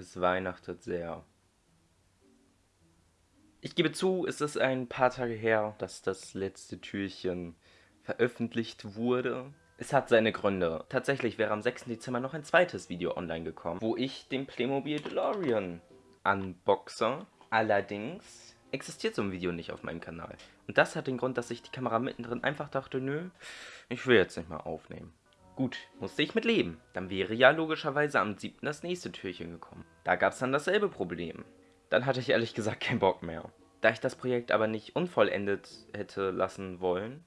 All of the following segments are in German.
Es weihnachtet sehr. Ich gebe zu, es ist ein paar Tage her, dass das letzte Türchen veröffentlicht wurde. Es hat seine Gründe. Tatsächlich wäre am 6. Dezember noch ein zweites Video online gekommen, wo ich den Playmobil DeLorean unboxe. Allerdings existiert so ein Video nicht auf meinem Kanal. Und das hat den Grund, dass ich die Kamera mittendrin einfach dachte, nö, ich will jetzt nicht mal aufnehmen. Gut, musste ich mit leben. Dann wäre ja logischerweise am 7. das nächste Türchen gekommen. Da gab es dann dasselbe Problem. Dann hatte ich ehrlich gesagt keinen Bock mehr. Da ich das Projekt aber nicht unvollendet hätte lassen wollen,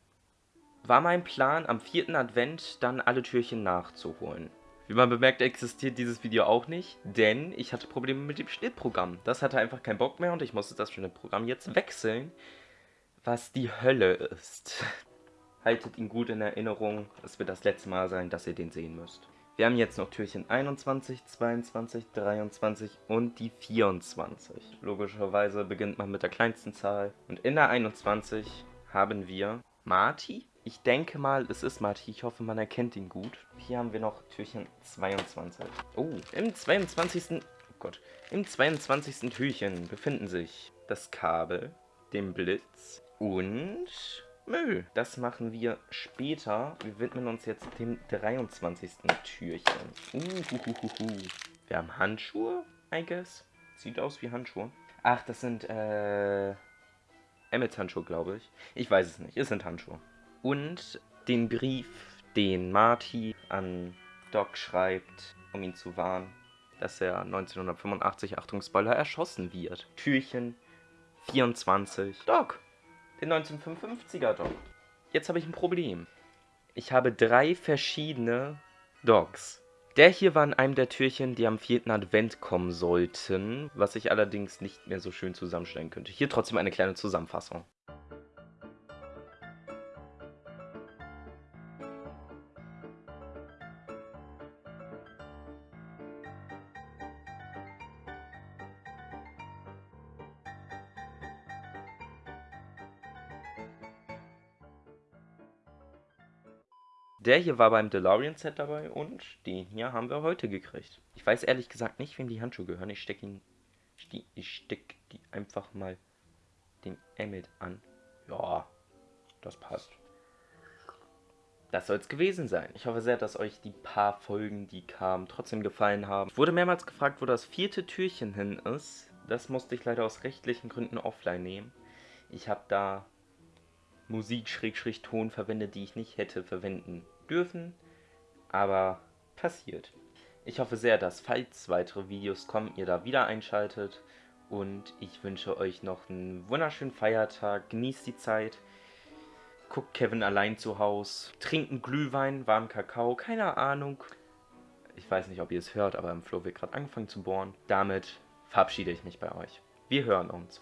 war mein Plan, am 4. Advent dann alle Türchen nachzuholen. Wie man bemerkt, existiert dieses Video auch nicht, denn ich hatte Probleme mit dem Schnittprogramm. Das hatte einfach keinen Bock mehr und ich musste das Schnittprogramm jetzt wechseln, was die Hölle ist. Haltet ihn gut in Erinnerung, es wird das letzte Mal sein, dass ihr den sehen müsst. Wir haben jetzt noch Türchen 21, 22, 23 und die 24. Logischerweise beginnt man mit der kleinsten Zahl. Und in der 21 haben wir Marty. Ich denke mal, es ist Marty. Ich hoffe, man erkennt ihn gut. Hier haben wir noch Türchen 22. Oh, im 22. Oh Gott. Im 22. Türchen befinden sich das Kabel, den Blitz und Müll. Das machen wir später. Wir widmen uns jetzt dem 23. Türchen. Uhuhuhu. Wir haben Handschuhe, I guess. Sieht aus wie Handschuhe. Ach, das sind, äh... Emmets Handschuhe, glaube ich. Ich weiß es nicht. Es sind Handschuhe. Und den Brief, den Marty an Doc schreibt, um ihn zu warnen, dass er 1985, Achtung Spoiler, erschossen wird. Türchen 24. Doc, den 1955er Dog. Jetzt habe ich ein Problem. Ich habe drei verschiedene Dogs. Der hier war in einem der Türchen, die am 4. Advent kommen sollten, was ich allerdings nicht mehr so schön zusammenstellen könnte. Hier trotzdem eine kleine Zusammenfassung. Der hier war beim DeLorean-Set dabei und den hier haben wir heute gekriegt. Ich weiß ehrlich gesagt nicht, wem die Handschuhe gehören. Ich stecke ihn. Ich stecke die einfach mal dem Emmet an. Ja, das passt. Das soll es gewesen sein. Ich hoffe sehr, dass euch die paar Folgen, die kamen, trotzdem gefallen haben. Ich wurde mehrmals gefragt, wo das vierte Türchen hin ist. Das musste ich leider aus rechtlichen Gründen offline nehmen. Ich habe da Musik-Ton verwendet, die ich nicht hätte verwenden dürfen, aber passiert. Ich hoffe sehr, dass falls weitere Videos kommen, ihr da wieder einschaltet und ich wünsche euch noch einen wunderschönen Feiertag, genießt die Zeit, guckt Kevin allein zu Hause, trinken Glühwein, warmen Kakao, keine Ahnung. Ich weiß nicht, ob ihr es hört, aber im Flo wird gerade angefangen zu bohren. Damit verabschiede ich mich bei euch. Wir hören uns.